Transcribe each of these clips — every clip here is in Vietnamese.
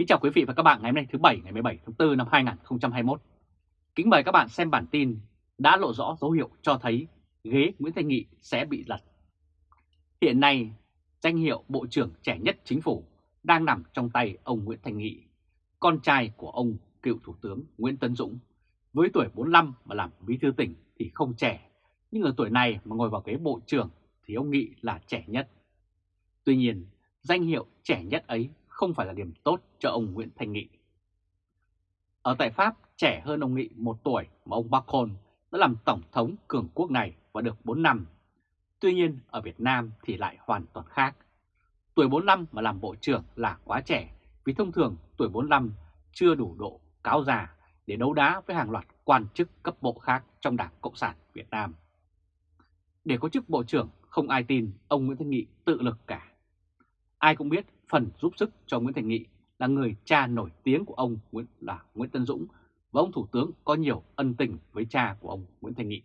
Kính chào quý vị và các bạn ngày hôm nay thứ Bảy ngày 17 tháng 4 năm 2021. Kính mời các bạn xem bản tin đã lộ rõ dấu hiệu cho thấy ghế Nguyễn Thanh Nghị sẽ bị lật. Hiện nay, danh hiệu Bộ trưởng trẻ nhất chính phủ đang nằm trong tay ông Nguyễn Thanh Nghị, con trai của ông cựu Thủ tướng Nguyễn Tấn Dũng. Với tuổi 45 mà làm bí thư tỉnh thì không trẻ, nhưng ở tuổi này mà ngồi vào ghế Bộ trưởng thì ông Nghị là trẻ nhất. Tuy nhiên, danh hiệu trẻ nhất ấy không phải là điểm tốt cho ông Nguyễn Thanh Nghị. Ở tại Pháp, trẻ hơn ông Nghị một tuổi mà ông Macron đã làm Tổng thống cường quốc này và được 4 năm. Tuy nhiên, ở Việt Nam thì lại hoàn toàn khác. Tuổi 45 mà làm bộ trưởng là quá trẻ vì thông thường tuổi 45 chưa đủ độ cáo già để đấu đá với hàng loạt quan chức cấp bộ khác trong Đảng Cộng sản Việt Nam. Để có chức bộ trưởng, không ai tin ông Nguyễn Thanh Nghị tự lực cả. Ai cũng biết phần giúp sức cho Nguyễn Thành Nghị là người cha nổi tiếng của ông Nguyễn là Nguyễn Tân Dũng và ông Thủ tướng có nhiều ân tình với cha của ông Nguyễn Thành Nghị.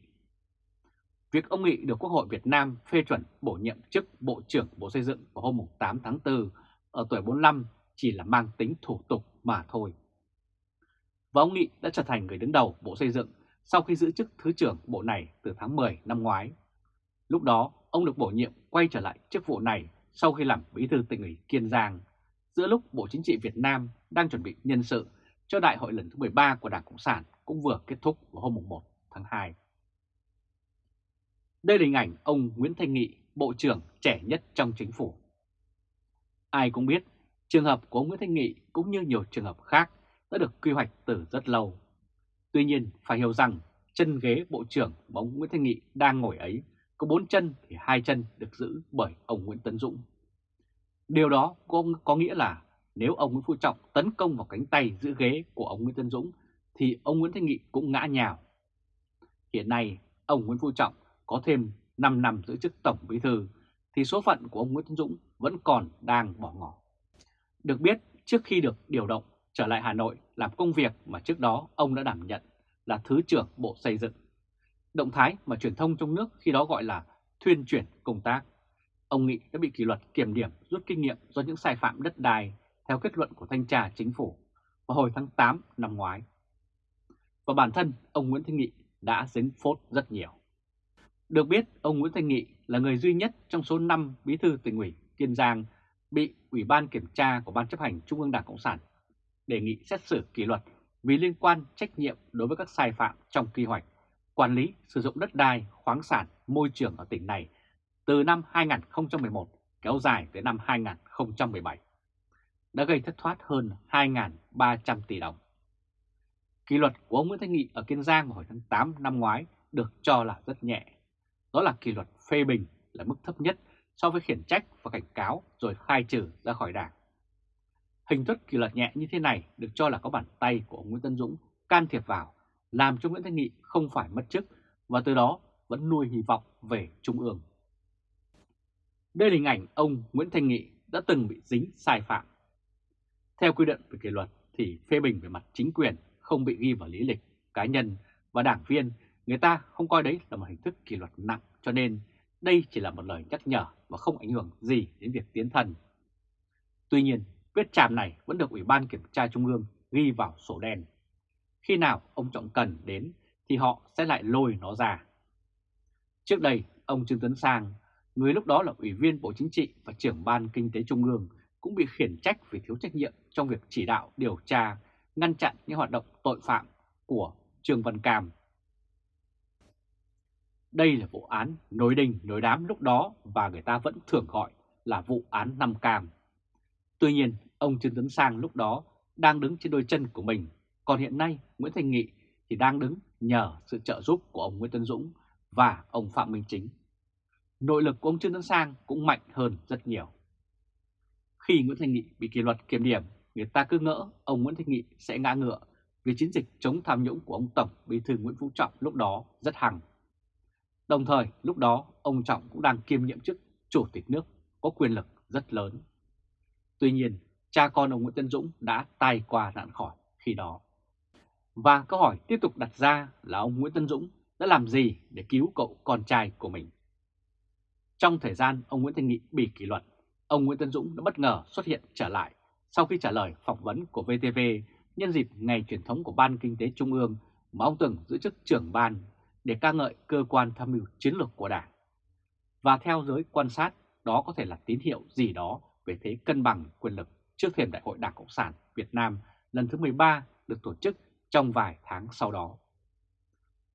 Việc ông Nghị được Quốc hội Việt Nam phê chuẩn bổ nhiệm chức Bộ trưởng Bộ Xây dựng vào hôm 8 tháng 4 ở tuổi 45 chỉ là mang tính thủ tục mà thôi. Và ông Nghị đã trở thành người đứng đầu Bộ Xây dựng sau khi giữ chức Thứ trưởng Bộ này từ tháng 10 năm ngoái. Lúc đó, ông được bổ nhiệm quay trở lại chức vụ này sau khi làm bí thư tỉnh ủy Kiên Giang, giữa lúc Bộ Chính trị Việt Nam đang chuẩn bị nhân sự cho đại hội lần thứ 13 của Đảng Cộng sản cũng vừa kết thúc vào hôm 1 tháng 2. Đây là hình ảnh ông Nguyễn Thanh Nghị, Bộ trưởng trẻ nhất trong chính phủ. Ai cũng biết, trường hợp của ông Nguyễn Thanh Nghị cũng như nhiều trường hợp khác đã được quy hoạch từ rất lâu. Tuy nhiên, phải hiểu rằng chân ghế Bộ trưởng mà ông Nguyễn Thanh Nghị đang ngồi ấy có bốn chân thì hai chân được giữ bởi ông Nguyễn Tấn Dũng. Điều đó có, có nghĩa là nếu ông Nguyễn Phú Trọng tấn công vào cánh tay giữ ghế của ông Nguyễn Tấn Dũng thì ông Nguyễn Thanh Nghị cũng ngã nhào. Hiện nay, ông Nguyễn Phú Trọng có thêm 5 năm giữ chức Tổng Bí Thư thì số phận của ông Nguyễn Tấn Dũng vẫn còn đang bỏ ngỏ. Được biết, trước khi được điều động trở lại Hà Nội làm công việc mà trước đó ông đã đảm nhận là Thứ trưởng Bộ Xây dựng động thái mà truyền thông trong nước khi đó gọi là thuyên chuyển công tác. Ông Nghị đã bị kỷ luật kiểm điểm rút kinh nghiệm do những sai phạm đất đai theo kết luận của thanh tra chính phủ vào hồi tháng 8 năm ngoái. Và bản thân ông Nguyễn Thanh Nghị đã dính phốt rất nhiều. Được biết, ông Nguyễn Thanh Nghị là người duy nhất trong số 5 bí thư tỉnh ủy Kiên Giang bị Ủy ban Kiểm tra của Ban chấp hành Trung ương Đảng Cộng sản đề nghị xét xử kỷ luật vì liên quan trách nhiệm đối với các sai phạm trong quy hoạch quản lý sử dụng đất đai, khoáng sản, môi trường ở tỉnh này từ năm 2011 kéo dài tới năm 2017, đã gây thất thoát hơn 2.300 tỷ đồng. Kỷ luật của ông Nguyễn Thanh Nghị ở Kiên Giang vào hồi tháng 8 năm ngoái được cho là rất nhẹ. Đó là kỷ luật phê bình là mức thấp nhất so với khiển trách và cảnh cáo rồi khai trừ ra khỏi đảng. Hình thức kỷ luật nhẹ như thế này được cho là có bàn tay của ông Nguyễn Tân Dũng can thiệp vào làm cho Nguyễn Thanh Nghị không phải mất chức và từ đó vẫn nuôi hy vọng về Trung ương. Đây là hình ảnh ông Nguyễn Thanh Nghị đã từng bị dính sai phạm. Theo quy định về kỷ luật thì phê bình về mặt chính quyền không bị ghi vào lý lịch cá nhân và đảng viên, người ta không coi đấy là một hình thức kỷ luật nặng cho nên đây chỉ là một lời nhắc nhở và không ảnh hưởng gì đến việc tiến thân. Tuy nhiên, vết chạm này vẫn được Ủy ban Kiểm tra Trung ương ghi vào sổ đen. Khi nào ông Trọng cần đến thì họ sẽ lại lôi nó ra. Trước đây, ông Trương Tấn Sang, người lúc đó là Ủy viên Bộ Chính trị và trưởng Ban Kinh tế Trung ương, cũng bị khiển trách vì thiếu trách nhiệm trong việc chỉ đạo điều tra, ngăn chặn những hoạt động tội phạm của Trương Văn Cam. Đây là vụ án nối đình nối đám lúc đó và người ta vẫn thường gọi là vụ án Năm Cam. Tuy nhiên, ông Trương Tấn Sang lúc đó đang đứng trên đôi chân của mình còn hiện nay Nguyễn Thành Nghị thì đang đứng nhờ sự trợ giúp của ông Nguyễn Tân Dũng và ông Phạm Minh Chính. Nội lực của ông Trương Tấn Sang cũng mạnh hơn rất nhiều. Khi Nguyễn Thành Nghị bị kỷ luật kiểm điểm, người ta cứ ngỡ ông Nguyễn Thành Nghị sẽ ngã ngựa vì chiến dịch chống tham nhũng của ông Tổng Bí thư Nguyễn Phú Trọng lúc đó rất hằng. Đồng thời, lúc đó ông Trọng cũng đang kiêm nhiệm chức Chủ tịch nước có quyền lực rất lớn. Tuy nhiên, cha con ông Nguyễn Tân Dũng đã tai qua nạn khỏi khi đó. Và câu hỏi tiếp tục đặt ra là ông Nguyễn Tân Dũng đã làm gì để cứu cậu con trai của mình? Trong thời gian ông Nguyễn Thanh Nghị bị kỷ luật, ông Nguyễn Tân Dũng đã bất ngờ xuất hiện trở lại sau khi trả lời phỏng vấn của VTV nhân dịp ngày truyền thống của Ban Kinh tế Trung ương mà ông từng giữ chức trưởng ban để ca ngợi cơ quan tham mưu chiến lược của Đảng. Và theo giới quan sát, đó có thể là tín hiệu gì đó về thế cân bằng quyền lực trước thềm Đại hội Đảng Cộng sản Việt Nam lần thứ 13 được tổ chức trong vài tháng sau đó.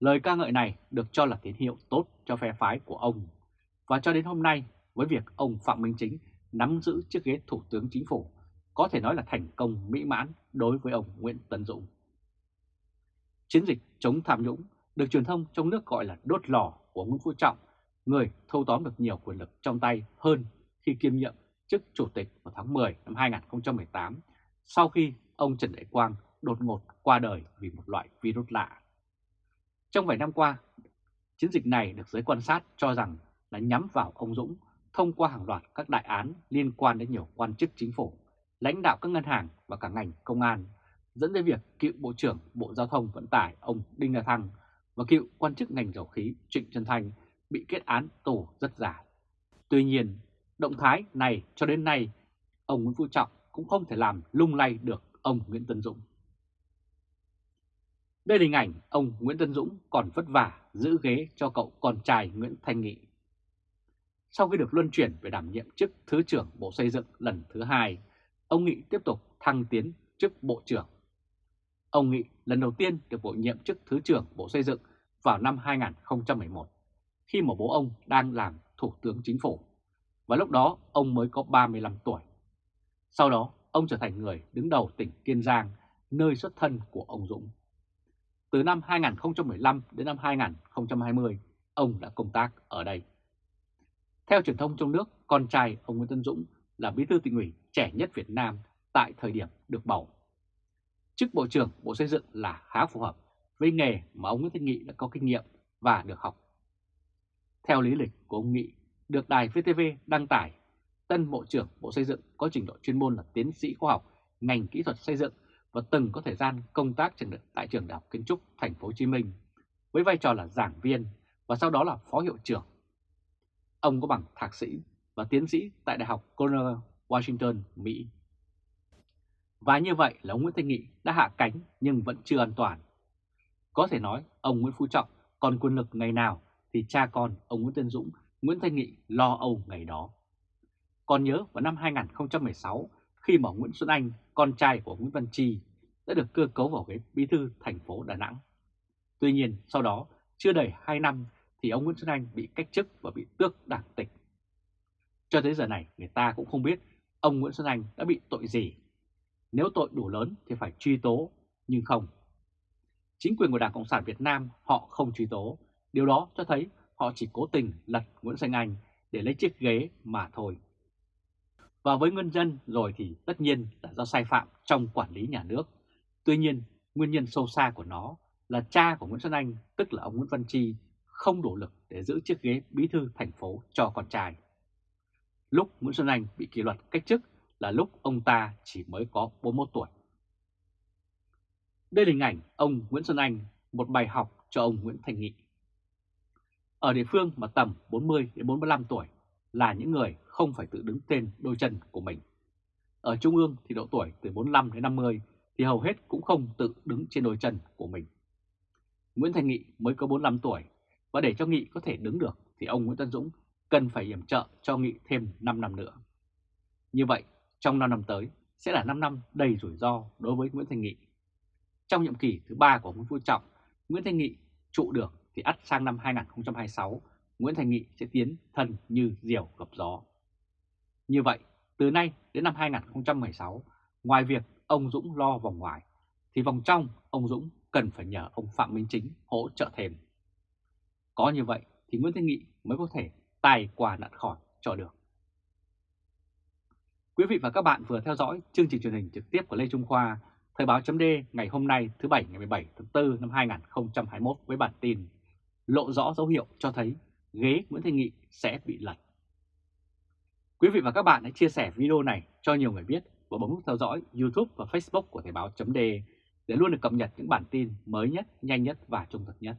Lời ca ngợi này được cho là tín hiệu tốt cho phe phái của ông. Và cho đến hôm nay, với việc ông Phạm Minh Chính nắm giữ chiếc ghế Thủ tướng Chính phủ, có thể nói là thành công mỹ mãn đối với ông Nguyễn Tấn Dũng. Chiến dịch chống tham nhũng được truyền thông trong nước gọi là đốt lò của Nguyễn Phú Trọng, người thâu tóm được nhiều quyền lực trong tay hơn khi kiêm nhiệm chức chủ tịch vào tháng 10 năm 2018 sau khi ông Trần Đại Quang đột ngột qua đời vì một loại virus lạ. Trong vài năm qua, chiến dịch này được giới quan sát cho rằng là nhắm vào ông Dũng thông qua hàng loạt các đại án liên quan đến nhiều quan chức chính phủ, lãnh đạo các ngân hàng và cả ngành công an, dẫn đến việc cựu Bộ trưởng Bộ Giao thông Vận tải ông Đinh La Thăng và cựu quan chức ngành dầu khí Trịnh Trân Thanh bị kết án tù rất dài. Tuy nhiên, động thái này cho đến nay, ông Nguyễn Phú Trọng cũng không thể làm lung lay được ông Nguyễn Tân Dũng. Đây là hình ảnh ông Nguyễn Tân Dũng còn vất vả giữ ghế cho cậu con trai Nguyễn Thanh Nghị. Sau khi được luân chuyển về đảm nhiệm chức Thứ trưởng Bộ Xây dựng lần thứ hai, ông Nghị tiếp tục thăng tiến chức Bộ trưởng. Ông Nghị lần đầu tiên được bổ nhiệm chức Thứ trưởng Bộ Xây dựng vào năm 2011, khi mà bố ông đang làm Thủ tướng Chính phủ, và lúc đó ông mới có 35 tuổi. Sau đó, ông trở thành người đứng đầu tỉnh Kiên Giang, nơi xuất thân của ông Dũng. Từ năm 2015 đến năm 2020, ông đã công tác ở đây. Theo truyền thông trong nước, con trai ông Nguyễn Tân Dũng là bí thư tỉnh ủy trẻ nhất Việt Nam tại thời điểm được bầu. Chức Bộ trưởng Bộ Xây dựng là khá phù hợp với nghề mà ông Nguyễn Thanh Nghị đã có kinh nghiệm và được học. Theo lý lịch của ông Nghị, được đài VTV đăng tải, tân Bộ trưởng Bộ Xây dựng có trình độ chuyên môn là tiến sĩ khoa học, ngành kỹ thuật xây dựng và từng có thời gian công tác tại trường Đại học Kiến trúc Thành phố Hồ Chí Minh với vai trò là giảng viên và sau đó là phó hiệu trưởng. Ông có bằng thạc sĩ và tiến sĩ tại Đại học Cornell, Washington, Mỹ. Và như vậy là ông Nguyễn Thanh Nghị đã hạ cánh nhưng vẫn chưa an toàn. Có thể nói ông Nguyễn Phú Trọng còn quyền lực ngày nào thì cha con ông Nguyễn Tân Dũng, Nguyễn Thanh Nghị lo âu ngày đó. Còn nhớ vào năm 2016 khi mà Nguyễn Xuân Anh, con trai của Nguyễn Văn Chi, đã được cơ cấu vào ghế bí thư thành phố Đà Nẵng. Tuy nhiên sau đó chưa đầy 2 năm thì ông Nguyễn Xuân Anh bị cách chức và bị tước đảng tịch. Cho tới giờ này người ta cũng không biết ông Nguyễn Xuân Anh đã bị tội gì. Nếu tội đủ lớn thì phải truy tố, nhưng không. Chính quyền của Đảng Cộng sản Việt Nam họ không truy tố. Điều đó cho thấy họ chỉ cố tình lật Nguyễn Xuân Anh để lấy chiếc ghế mà thôi. Và với nguyên nhân rồi thì tất nhiên là do sai phạm trong quản lý nhà nước. Tuy nhiên, nguyên nhân sâu xa của nó là cha của Nguyễn Xuân Anh, tức là ông Nguyễn Văn Chi, không đủ lực để giữ chiếc ghế bí thư thành phố cho con trai. Lúc Nguyễn Xuân Anh bị kỷ luật cách chức là lúc ông ta chỉ mới có 41 tuổi. Đây là hình ảnh ông Nguyễn Xuân Anh, một bài học cho ông Nguyễn Thành Nghị. Ở địa phương mà tầm 40 đến 45 tuổi là những người không phải tự đứng tên đôi chân của mình. Ở Trung ương thì độ tuổi từ 45 đến 50 thì hầu hết cũng không tự đứng trên đôi chân của mình. Nguyễn Thành Nghị mới có 45 tuổi và để cho Nghị có thể đứng được thì ông Nguyễn Tân Dũng cần phải yểm trợ cho Nghị thêm 5 năm nữa. Như vậy, trong 5 năm tới sẽ là 5 năm đầy rủi ro đối với Nguyễn Thành Nghị. Trong nhiệm kỳ thứ 3 của Nguyễn Phú Trọng, Nguyễn Thành Nghị trụ được thì ắt sang năm 2026, Nguyễn Thành Nghị sẽ tiến thân như diều gặp gió. Như vậy, từ nay đến năm 2016, ngoài việc ông Dũng lo vòng ngoài, thì vòng trong ông Dũng cần phải nhờ ông Phạm Minh Chính hỗ trợ thêm. Có như vậy thì Nguyễn Thanh Nghị mới có thể tài quả nạn khỏi cho được. Quý vị và các bạn vừa theo dõi chương trình truyền hình trực tiếp của Lê Trung Khoa, Thời báo chấm ngày hôm nay thứ Bảy ngày 17 tháng 4 năm 2021 với bản tin Lộ rõ dấu hiệu cho thấy ghế Nguyễn Thanh Nghị sẽ bị lật. Quý vị và các bạn hãy chia sẻ video này cho nhiều người biết và bấm nút theo dõi YouTube và Facebook của Thời Báo .de để luôn được cập nhật những bản tin mới nhất, nhanh nhất và trung thực nhất.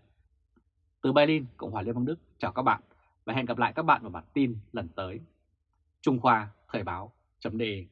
Từ Berlin, Cộng hòa Liên bang Đức, chào các bạn và hẹn gặp lại các bạn vào bản tin lần tới. Trung Khoa Thời Báo .de.